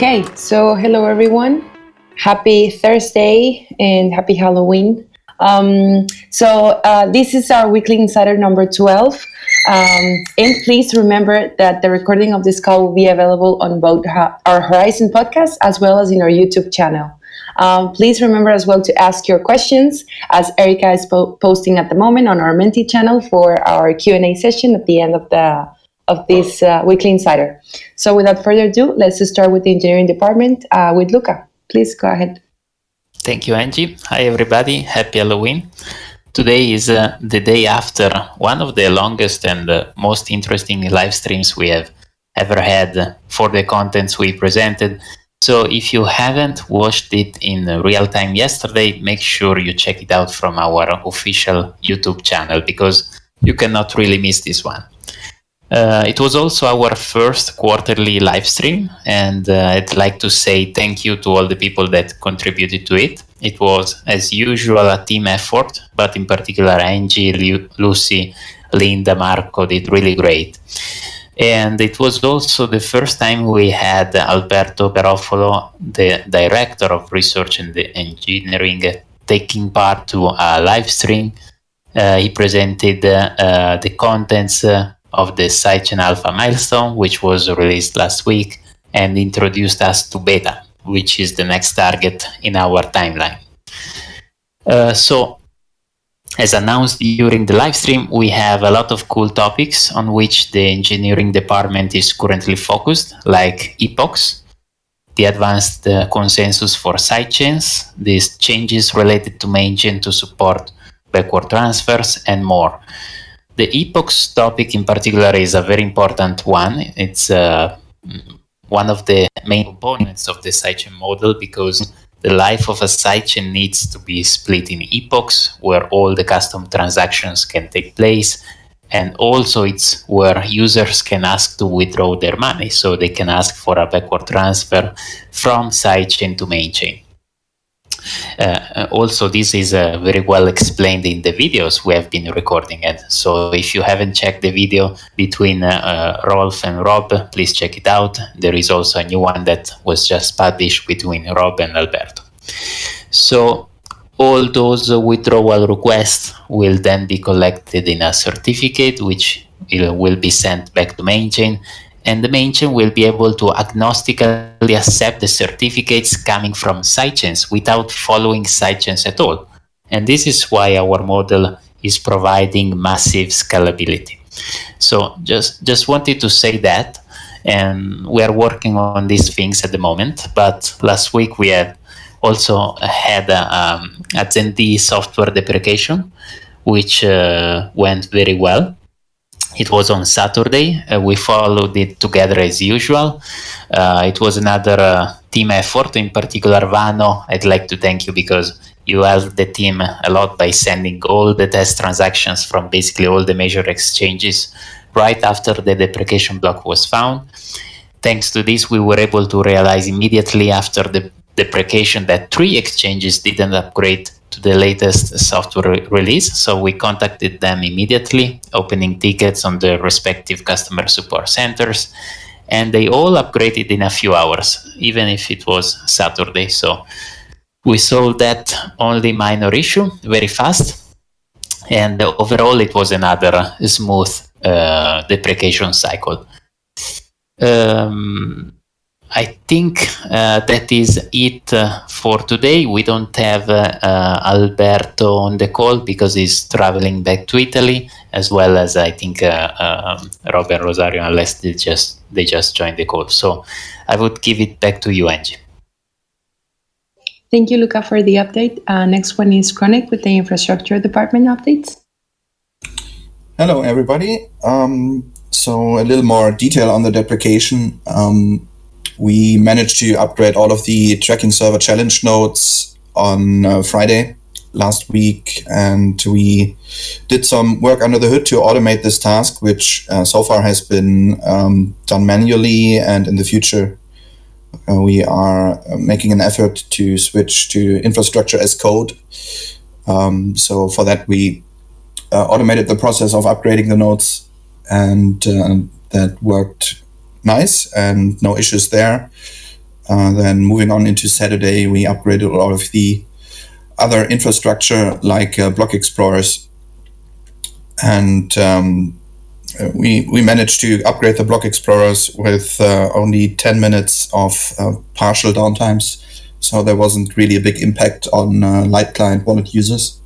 Okay, so hello everyone. Happy Thursday and happy Halloween. Um, so uh, this is our weekly insider number 12. Um, and please remember that the recording of this call will be available on both our Horizen podcast as well as in our YouTube channel. Um, please remember as well to ask your questions as Erica is po posting at the moment on our Menti channel for our Q&A session at the end of the of this uh, weekly insider. So without further ado, let's start with the engineering department uh, with Luca. Please go ahead. Thank you, Angie. Hi, everybody. Happy Halloween. Today is uh, the day after one of the longest and uh, most interesting live streams we have ever had for the contents we presented. So if you haven't watched it in real time yesterday, make sure you check it out from our official YouTube channel because you cannot really miss this one. Uh, it was also our first quarterly live stream, and uh, I'd like to say thank you to all the people that contributed to it. It was, as usual, a team effort, but in particular, Angie, Lu Lucy, Linda, Marco did really great. And it was also the first time we had Alberto Garoffolo, the director of research and the engineering, taking part to a live stream. Uh, he presented uh, the contents uh, of the Sidechain Alpha milestone, which was released last week, and introduced us to beta, which is the next target in our timeline. Uh, so, as announced during the live stream, we have a lot of cool topics on which the engineering department is currently focused, like epochs, the advanced uh, consensus for sidechains, these changes related to mainchain to support backward transfers, and more. The epochs topic in particular is a very important one. It's uh, one of the main components of the sidechain model because the life of a sidechain needs to be split in epochs where all the custom transactions can take place and also it's where users can ask to withdraw their money so they can ask for a backward transfer from sidechain to main chain. Uh, also, this is uh, very well explained in the videos we have been recording it. So if you haven't checked the video between uh, Rolf and Rob, please check it out. There is also a new one that was just published between Rob and Alberto. So all those withdrawal requests will then be collected in a certificate, which will be sent back to main chain and the main chain will be able to agnostically accept the certificates coming from sidechains without following sidechains at all. And this is why our model is providing massive scalability. So just, just wanted to say that, and we are working on these things at the moment, but last week we had also had a, um, a software deprecation, which uh, went very well it was on Saturday. Uh, we followed it together as usual. Uh, it was another uh, team effort, in particular Vano. I'd like to thank you because you helped the team a lot by sending all the test transactions from basically all the major exchanges right after the deprecation block was found. Thanks to this, we were able to realize immediately after the deprecation that three exchanges didn't upgrade to the latest software re release. So we contacted them immediately, opening tickets on the respective customer support centers, and they all upgraded in a few hours, even if it was Saturday. So we solved that only minor issue very fast. And overall, it was another smooth uh, deprecation cycle. Um, I think uh, that is it uh, for today. We don't have uh, uh, Alberto on the call because he's traveling back to Italy, as well as I think uh, um, Robert Rosario, unless they just they just joined the call. So I would give it back to you, Angie. Thank you, Luca, for the update. Uh, next one is Chronic with the infrastructure department updates. Hello, everybody. Um, so a little more detail on the deprecation. Um, we managed to upgrade all of the tracking server challenge nodes on uh, Friday last week, and we did some work under the hood to automate this task, which uh, so far has been um, done manually, and in the future uh, we are uh, making an effort to switch to infrastructure as code. Um, so for that, we uh, automated the process of upgrading the nodes, and uh, that worked nice and no issues there. Uh, then moving on into Saturday, we upgraded all of the other infrastructure like uh, block explorers, and um, we we managed to upgrade the block explorers with uh, only 10 minutes of uh, partial downtimes. So there wasn't really a big impact on uh, light client wallet users.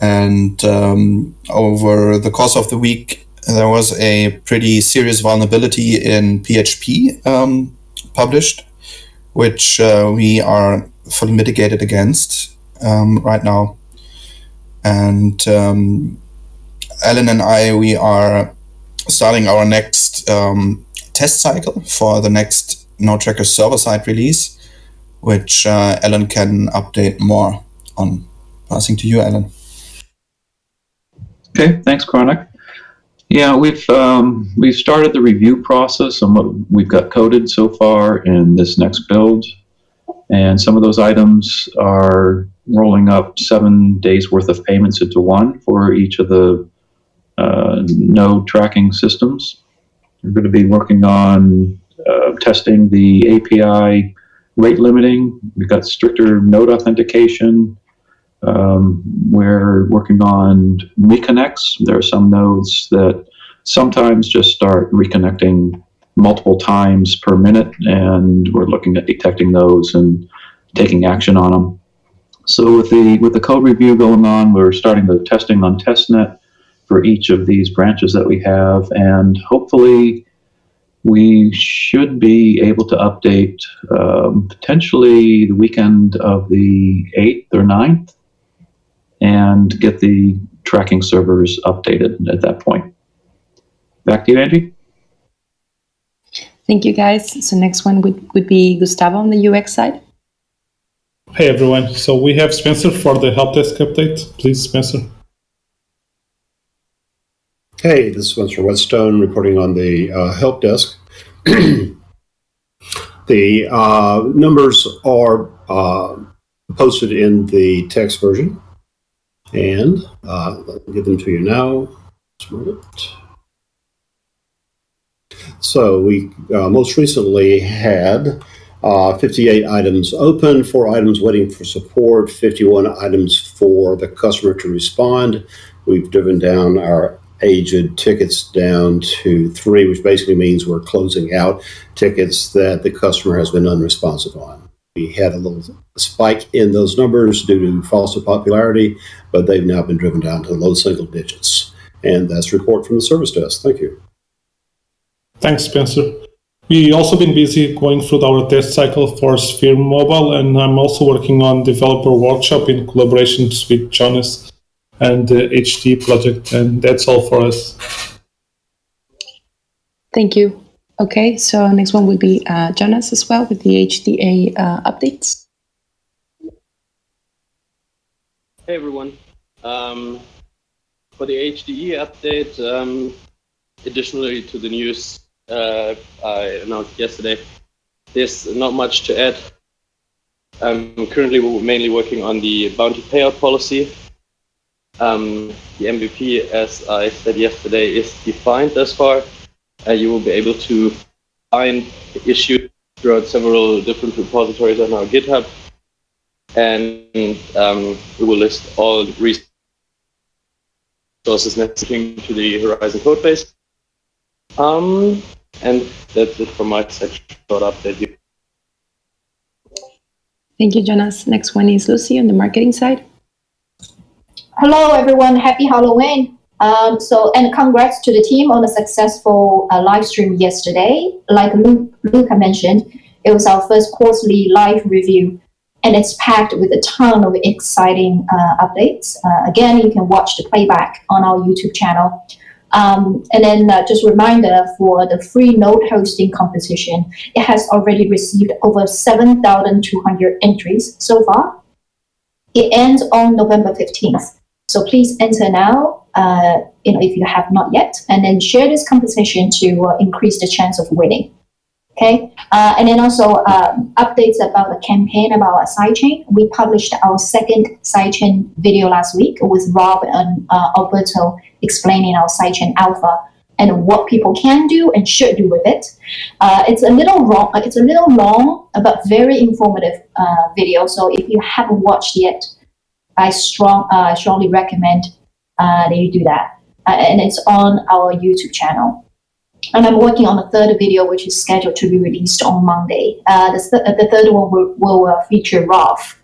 And um, over the course of the week there was a pretty serious vulnerability in php um, published which uh, we are fully mitigated against um, right now and um, Alan and I, we are starting our next um, test cycle for the next NodeTracker server-side release, which uh, Alan can update more on. Passing to you, Alan. Okay, thanks, Chronic. Yeah, we've um, we've started the review process on what we've got coded so far in this next build, and some of those items are rolling up seven days worth of payments into one for each of the uh, node tracking systems. We're going to be working on uh, testing the API rate limiting. We've got stricter node authentication. Um, we're working on reconnects. There are some nodes that sometimes just start reconnecting multiple times per minute, and we're looking at detecting those and taking action on them. So with the with the code review going on, we're starting the testing on testnet for each of these branches that we have, and hopefully we should be able to update um, potentially the weekend of the 8th or 9th and get the tracking servers updated at that point. Back to you, Angie. Thank you, guys. So next one would, would be Gustavo on the UX side. Hey, everyone. So we have Spencer for the help desk update. Please, Spencer. Hey, this is Spencer Whetstone reporting on the uh, help desk. the uh, numbers are uh, posted in the text version, and uh, I'll give them to you now. So we uh, most recently had uh, 58 items open, four items waiting for support, 51 items for the customer to respond. We've driven down our aged tickets down to three, which basically means we're closing out tickets that the customer has been unresponsive on. We had a little spike in those numbers due to false popularity, but they've now been driven down to low single digits. And that's a report from the service desk. Thank you. Thanks, Spencer. We also been busy going through our test cycle for Sphere Mobile, and I'm also working on developer workshop in collaboration with Jonas and uh, the HD project. And that's all for us. Thank you. Okay, so next one will be uh, Jonas as well with the HDE uh, updates. Hey everyone. Um, for the HDE update, um, additionally to the news uh, I announced yesterday, there's not much to add. Currently mainly working on the bounty payout policy um, the MVP, as I said yesterday, is defined thus far. Uh, you will be able to find the issue throughout several different repositories on our GitHub. And um, we will list all resources necessary to the Horizen codebase. Um, and that's it from my section. Short update. Thank you, Jonas. Next one is Lucy on the marketing side. Hello, everyone. Happy Halloween. Um, so, and congrats to the team on a successful uh, live stream yesterday. Like Luke, Luca mentioned, it was our first quarterly live review, and it's packed with a ton of exciting uh, updates. Uh, again, you can watch the playback on our YouTube channel. Um, and then uh, just a reminder for the free node hosting competition, it has already received over 7,200 entries so far. It ends on November 15th. So please enter now, uh, you know, if you have not yet, and then share this competition to uh, increase the chance of winning. Okay, uh, and then also um, updates about the campaign about our sidechain. We published our second sidechain video last week with Rob and uh, Alberto explaining our sidechain alpha. and what people can do and should do with it. Uh, it's a little long, it's a little long, but very informative uh, video. So if you haven't watched yet, I strong, strongly recommend uh, you do that. Uh, and it's on our YouTube channel. And I'm working on a third video, which is scheduled to be released on Monday. Uh, the, th- the third one will, will feature Rolf.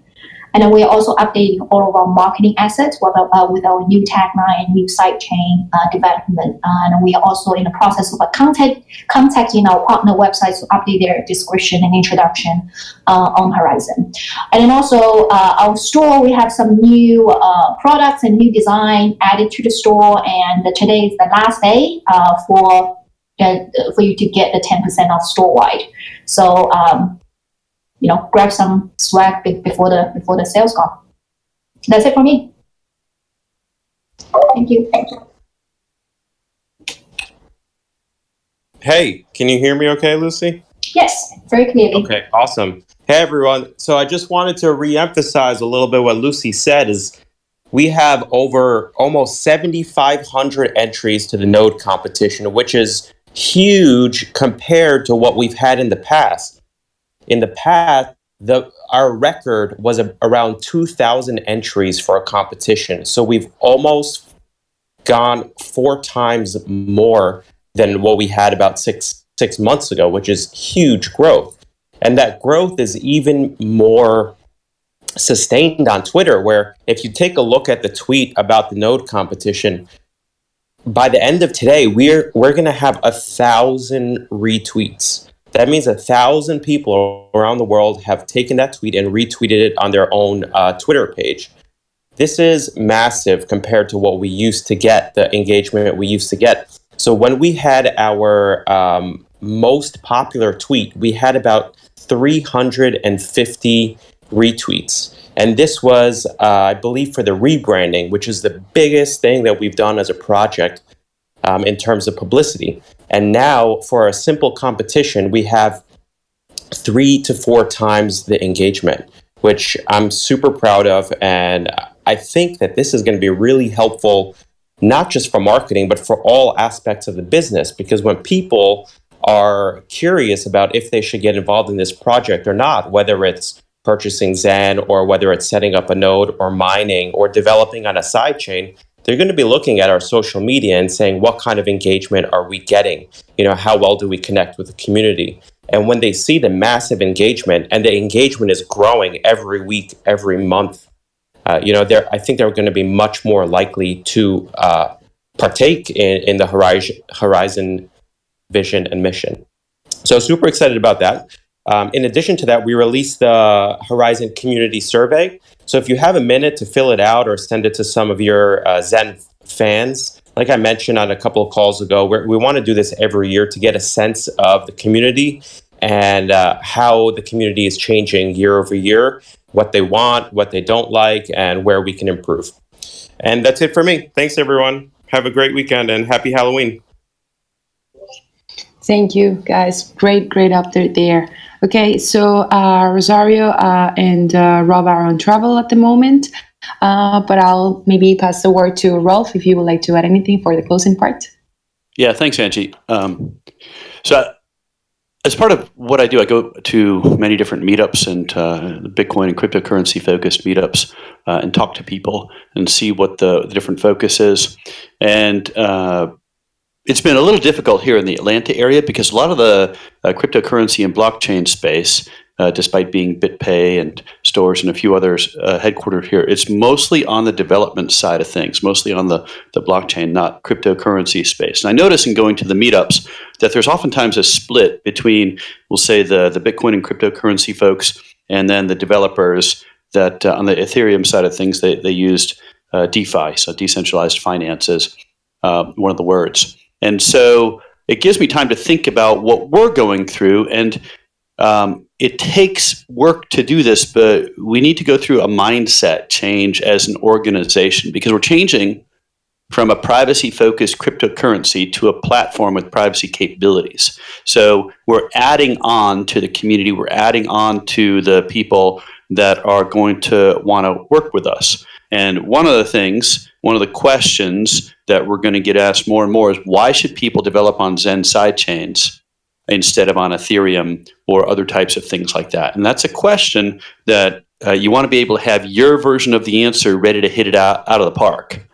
And then we are also updating all of our marketing assets with our, uh, with our new tagline and new sidechain uh, development. Uh, and we are also in the process of contact, contacting our partner websites to update their description and introduction uh, on Horizen. And then also uh, our store, we have some new products and new design added to the store. And today is the last day for for you to get the 10% off store wide. So um, you know, grab some swag before the before the sales call. That's it for me. Thank you. Thank you. Hey, can you hear me okay, Lucy? Yes, very clearly. Okay, awesome. Hey, everyone. So I just wanted to re-emphasize a little bit what Lucy said is we have over almost 7,500 entries to the node competition, which is huge compared to what we've had in the past in the past, the our record was a, around 2,000 entries for a competition. So we've almost gone four times more than what we had about six six months ago, which is huge growth. And that growth is even more sustained on Twitter, where if you take a look at the tweet about the node competition, by the end of today, we're we're gonna have a thousand retweets. That means a thousand people around the world have taken that tweet and retweeted it on their own uh, Twitter page. This is massive compared to what we used to get, the engagement we used to get. So when we had our um, most popular tweet, we had about 350 retweets. And this was, uh, I believe, for the rebranding, which is the biggest thing that we've done as a project um, in terms of publicity. And now for a simple competition, we have three to four times the engagement, which I'm super proud of. And I think that this is going to be really helpful, not just for marketing, but for all aspects of the business. Because when people are curious about if they should get involved in this project or not, whether it's purchasing Zen or whether it's setting up a node or mining or developing on a sidechain, they're going to be looking at our social media and saying, what kind of engagement are we getting? You know, how well do we connect with the community? And when they see the massive engagement and the engagement is growing every week, every month, uh, you know, they're, I think they're going to be much more likely to uh, partake in, in the Horizon, Horizen vision and mission. So super excited about that. Um, in addition to that, we released the Horizen Community Survey. So if you have a minute to fill it out or send it to some of your uh, Zen fans, like I mentioned on a couple of calls ago, we want to do this every year to get a sense of the community and uh, how the community is changing year over year, what they want, what they don't like, and where we can improve. And that's it for me. Thanks, everyone. Have a great weekend and happy Halloween. Thank you, guys. Great, great update there. Okay, so uh, Rosario uh, and uh, Rob are on travel at the moment, uh, but I'll maybe pass the word to Rolf if you would like to add anything for the closing part. Yeah, thanks, Angie. Um, so, as part of what I do, I go to many different meetups and uh, Bitcoin and cryptocurrency focused meetups uh, and talk to people and see what the, the different focus is. And it's been a little difficult here in the Atlanta area because a lot of the uh, cryptocurrency and blockchain space, uh, despite being BitPay and stores and a few others uh, headquartered here, it's mostly on the development side of things, mostly on the, the blockchain, not cryptocurrency space. And I notice in going to the meetups that there's oftentimes a split between, we'll say, the, the Bitcoin and cryptocurrency folks and then the developers that uh, on the Ethereum side of things, they, they used uh, DeFi, so decentralized finances, uh, one of the words. And so it gives me time to think about what we're going through. And um, it takes work to do this, but we need to go through a mindset change as an organization because we're changing from a privacy focused cryptocurrency to a platform with privacy capabilities. So we're adding on to the community, we're adding on to the people that are going to want to work with us. And one of the things one of the questions that we're going to get asked more and more is why should people develop on Zen sidechains instead of on Ethereum or other types of things like that? And that's a question that uh, you want to be able to have your version of the answer ready to hit it out, out of the park.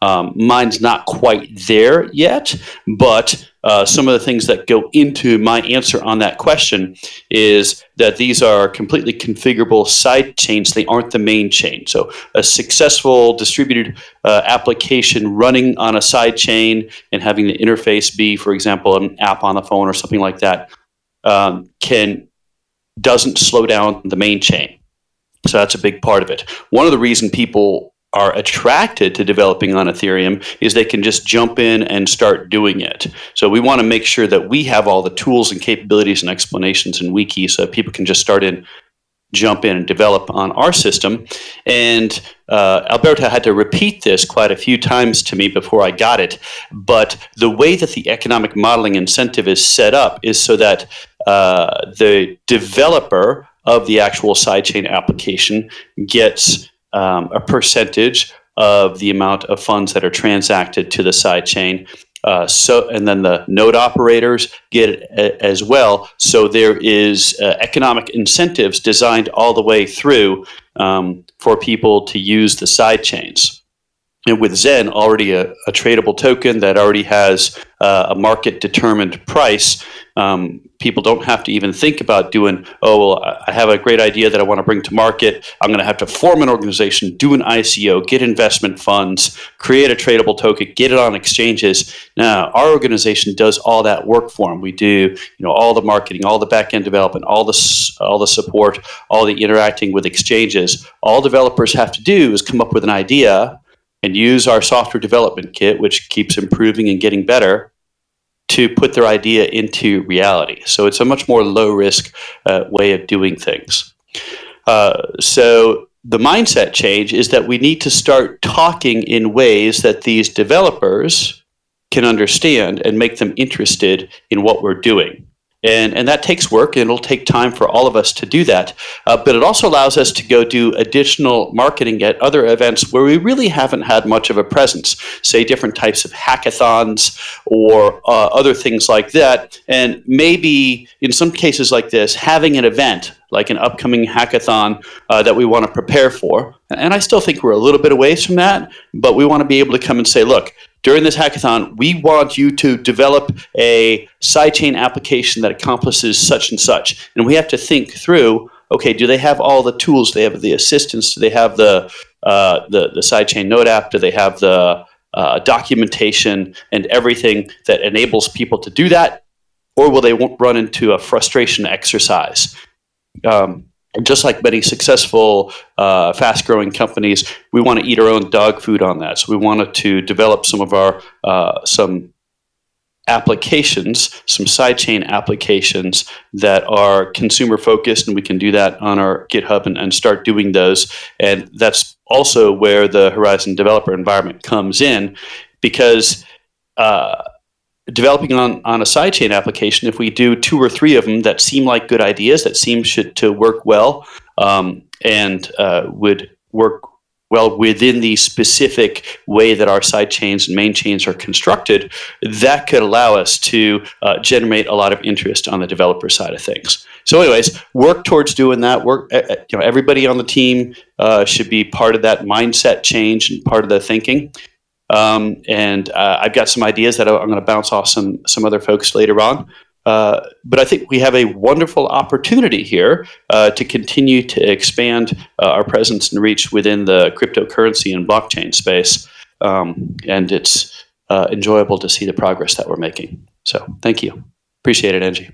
Um, mine's not quite there yet, but uh, some of the things that go into my answer on that question is that these are completely configurable side chains. They aren't the main chain. So a successful distributed uh, application running on a side chain and having the interface be, for example, an app on the phone or something like that, um, can doesn't slow down the main chain. So that's a big part of it. One of the reason people are attracted to developing on Ethereum is they can just jump in and start doing it. So we want to make sure that we have all the tools and capabilities and explanations in Wiki so that people can just start in, jump in and develop on our system. And uh, Alberto had to repeat this quite a few times to me before I got it. But the way that the economic modeling incentive is set up is so that uh, the developer of the actual sidechain application gets um, a percentage of the amount of funds that are transacted to the sidechain. Uh, so, and then the node operators get it as well. So there is uh, economic incentives designed all the way through um, for people to use the sidechains. And with Zen, already a, a tradable token that already has uh, a market determined price, um, people don't have to even think about doing, oh, well, I have a great idea that I want to bring to market. I'm going to have to form an organization, do an ICO, get investment funds, create a tradable token, get it on exchanges. Now, our organization does all that work for them. We do, you know, all the marketing, all the back-end development, all the, all the support, all the interacting with exchanges. All developers have to do is come up with an idea and use our software development kit, which keeps improving and getting better, to put their idea into reality. So it's a much more low risk uh, way of doing things. Uh, so the mindset change is that we need to start talking in ways that these developers can understand and make them interested in what we're doing. And, and that takes work and it'll take time for all of us to do that. Uh, but it also allows us to go do additional marketing at other events where we really haven't had much of a presence, say different types of hackathons or uh, other things like that. And maybe in some cases like this, having an event like an upcoming hackathon uh, that we want to prepare for. And I still think we're a little bit away from that, but we want to be able to come and say, look, during this hackathon, we want you to develop a sidechain application that accomplishes such and such. And we have to think through, okay, do they have all the tools? Do they have the assistance? Do they have the, uh, the, the sidechain node app? Do they have the uh, documentation and everything that enables people to do that? Or will they run into a frustration exercise? Um, just like many successful, uh, fast-growing companies, we want to eat our own dog food on that. So we wanted to develop some of our uh, some applications, some sidechain applications that are consumer focused, and we can do that on our GitHub and, and start doing those. And that's also where the Horizen developer environment comes in, because uh, developing on, on a sidechain application, if we do two or three of them that seem like good ideas, that seem should, to work well, um, and uh, would work well within the specific way that our side chains and main chains are constructed, that could allow us to uh, generate a lot of interest on the developer side of things. So anyways, work towards doing that. Work, you know, everybody on the team uh, should be part of that mindset change and part of the thinking. Um, and uh, I've got some ideas that I'm going to bounce off some some other folks later on. Uh, but I think we have a wonderful opportunity here uh, to continue to expand uh, our presence and reach within the cryptocurrency and blockchain space. Um, and it's uh, enjoyable to see the progress that we're making. So thank you. Appreciate it, Angie.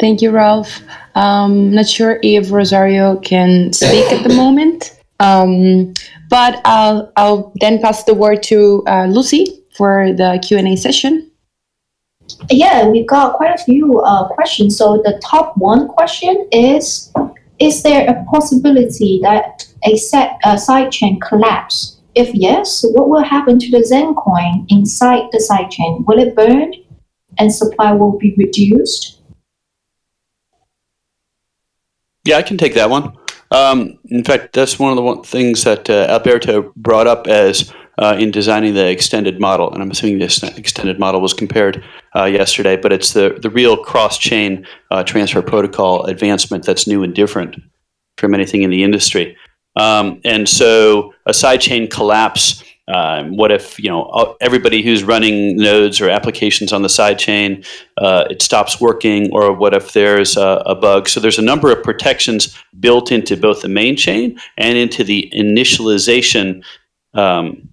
Thank you, Rolf. Um, not sure if Rosario can speak at the moment. Um, but I'll, I'll then pass the word to uh, Lucy for the Q&A session. Yeah, we've got quite a few uh, questions. So the top one question is, is there a possibility that a set uh, sidechain collapse? If yes, what will happen to the Zen coin inside the sidechain? Will it burn and supply will be reduced? Yeah, I can take that one. Um, in fact, that's one of the one things that uh, Alberto brought up as uh, in designing the extended model, and I'm assuming this extended model was compared uh, yesterday, but it's the, the real cross-chain uh, transfer protocol advancement that's new and different from anything in the industry. Um, and so a sidechain collapse um, what if you know everybody who's running nodes or applications on the sidechain uh, it stops working, or what if there's a, a, bug? So there's a number of protections built into both the main chain and into the initialization um,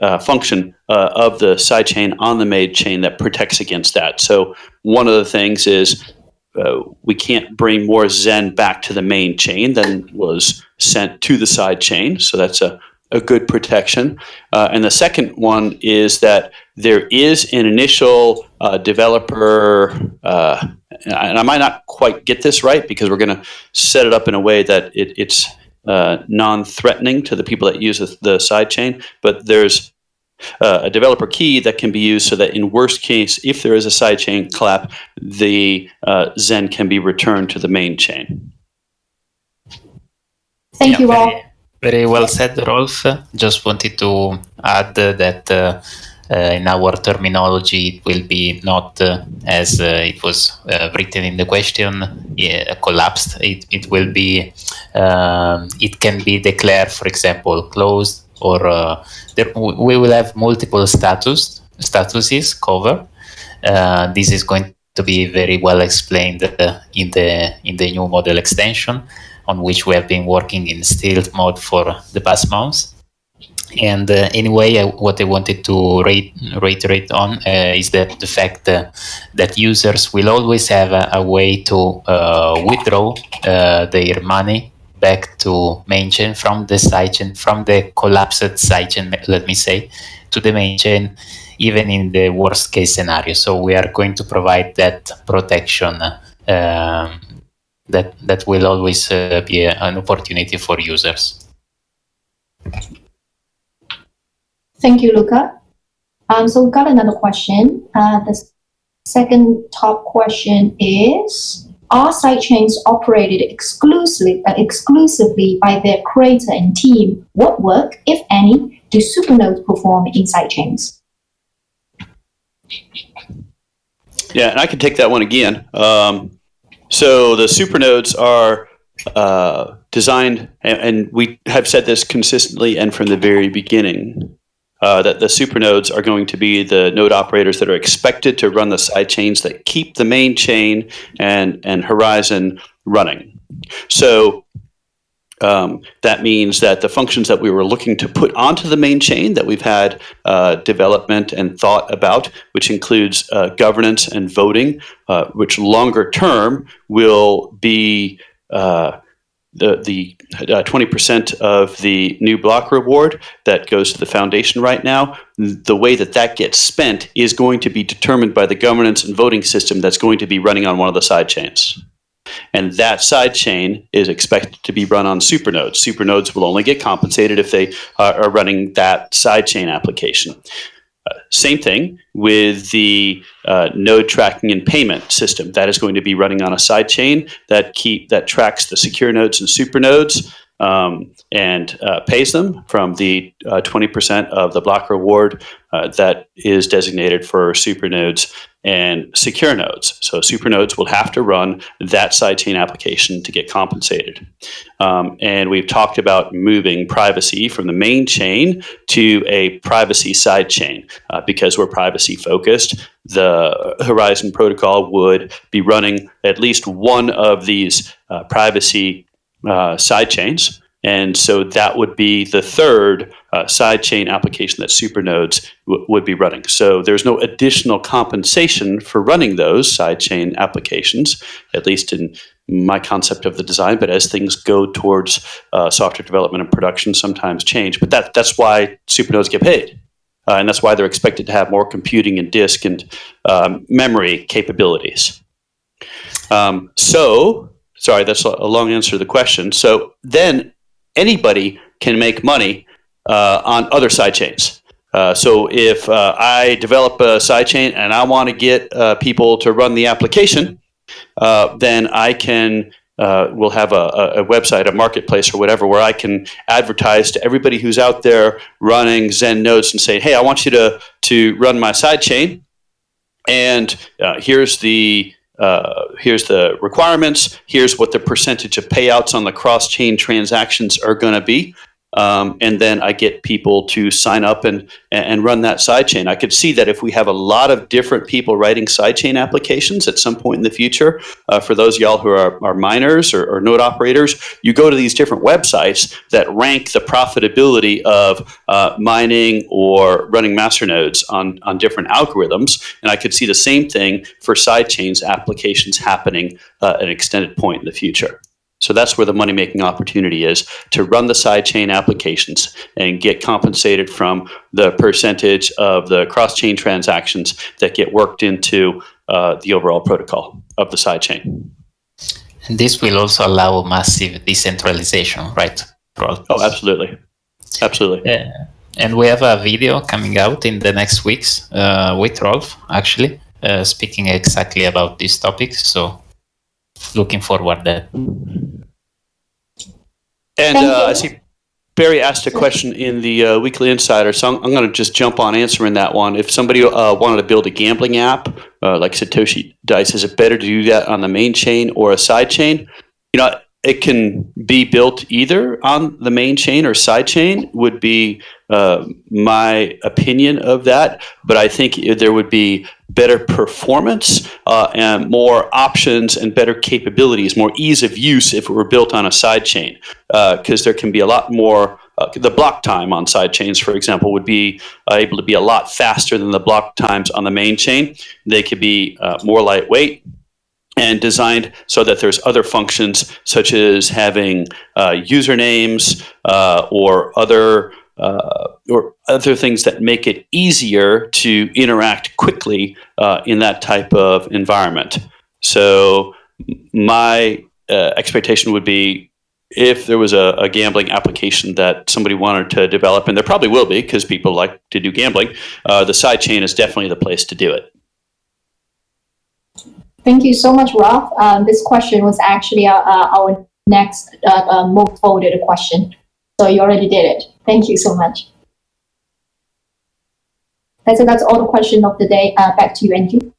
uh, function uh, of the sidechain on the main chain that protects against that. So one of the things is uh, we can't bring more Zen back to the main chain than was sent to the side chain. So that's a a good protection. Uh, and the second one is that there is an initial uh, developer, uh, and I might not quite get this right because we're going to set it up in a way that it, it's uh, non-threatening to the people that use the, the sidechain, but there's uh, a developer key that can be used so that in worst case, if there is a sidechain clap, the uh, Zen can be returned to the main chain. Thank yeah, you all. Very well said, Rolf. Just wanted to add that uh, uh, in our terminology, it will be not uh, as uh, it was uh, written in the question, yeah, collapsed. It, it will be, um, it can be declared, for example, closed, or uh, there, we will have multiple status statuses covered. this is going to be very well explained in the in the new model extension on which we have been working in stealth mode for the past months. And uh, anyway, I, what I wanted to rate, reiterate on uh, is that the fact uh, that users will always have a, a way to uh, withdraw uh, their money back to main chain from the sidechain, from the collapsed sidechain, let me say, to the main chain, even in the worst case scenario. So we are going to provide that protection um, that that will always uh, be a, an opportunity for users. Thank you, Luca. Um, so we've got another question. Uh, the second top question is, are sidechains operated exclusively, uh, exclusively by their creator and team? What work, if any, do supernodes perform in sidechains? Yeah, and I can take that one again. Um, so the supernodes are uh, designed, and, and, we have said this consistently and from the very beginning, uh, that the supernodes are going to be the node operators that are expected to run the side chains that keep the main chain and, and Horizen running. So um, that means that the functions that we were looking to put onto the main chain that we've had uh, development and thought about, which includes uh, governance and voting, uh, which longer term will be uh, the the 20% uh, of the new block reward that goes to the foundation right now. The way that that gets spent is going to be determined by the governance and voting system that's going to be running on one of the side chains. And that side chain is expected to be run on supernodes. Supernodes will only get compensated if they uh, are running that side chain application. Uh, same thing with the uh, node tracking and payment system. That is going to be running on a side chain that keep that tracks the secure nodes and supernodes um, and uh, pays them from the 20% uh, of the block reward uh, that is designated for supernodes and secure nodes. So supernodes will have to run that sidechain application to get compensated. Um, and we've talked about moving privacy from the main chain to a privacy sidechain uh, because we're privacy focused. The Horizen protocol would be running at least one of these uh, privacy uh, sidechains and so that would be the third uh, sidechain application that supernodes would be running. So there's no additional compensation for running those sidechain applications, at least in my concept of the design. But as things go towards uh, software development and production, sometimes change. But that, that's why supernodes get paid. Uh, and that's why they're expected to have more computing and disk and um, memory capabilities. Um, so, sorry, that's a long answer to the question. So then anybody can make money uh, on other sidechains. Uh, so if uh, I develop a sidechain and I want to get uh, people to run the application, uh, then I can uh, we'll have a, a, website, a marketplace, or whatever, where I can advertise to everybody who's out there running Zen nodes and say, "Hey, I want you to to run my sidechain, and here's the uh, here's the requirements. Here's what the percentage of payouts on the cross chain transactions are going to be." Um, and then I get people to sign up and and run that sidechain. I could see that if we have a lot of different people writing sidechain applications at some point in the future, uh, for those y'all who are, are miners or, or, node operators, you go to these different websites that rank the profitability of uh, mining or running master nodes on, on different algorithms. And I could see the same thing for sidechains applications happening uh, at an extended point in the future. So that's where the money making opportunity is to run the sidechain applications and get compensated from the percentage of the cross chain transactions that get worked into uh, the overall protocol of the sidechain. And this will also allow massive decentralization, right? Oh, absolutely. Absolutely. Yeah. And we have a video coming out in the next weeks uh, with Rolf, actually, uh, speaking exactly about this topic. So looking forward that. And uh, I see Barry asked a question in the uh, Weekly Insider, so I'm, I'm going to just jump on answering that one. If somebody uh, wanted to build a gambling app, uh, like Satoshi Dice, is it better to do that on the main chain or a side chain? You know, it can be built either on the main chain or side chain would be uh, my opinion of that. But i think there would be better performance uh, and more options and better capabilities more ease of use if it were built on a side chain because uh, there can be a lot more uh, the block time on side chains for example would be uh, able to be a lot faster than the block times on the main chain. They could be uh, more lightweight and designed so that there's other functions such as having uh, usernames uh, or other uh, or other things that make it easier to interact quickly uh, in that type of environment. So my uh, expectation would be if there was a, a, gambling application that somebody wanted to develop, and there probably will be because people like to do gambling, uh, the sidechain is definitely the place to do it. Thank you so much, Rolf. Um, this question was actually uh, uh, our next uh, uh, most voted question. So you already did it. Thank you so much. And so that's all the question of the day. Uh, back to you, Angie.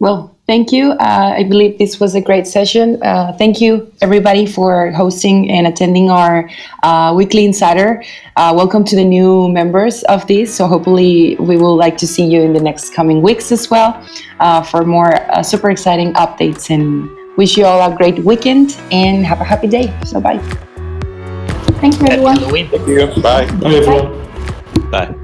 Well, thank you. Uh, I believe this was a great session. Uh, thank you, everybody, for hosting and attending our uh, weekly insider. Uh, welcome to the new members of this. So hopefully, we will like to see you in the next coming weeks as well uh, for more uh, super exciting updates. And wish you all a great weekend and have a happy day. So bye. Thank you, everyone. Thank you. Bye. Bye, everyone. Bye.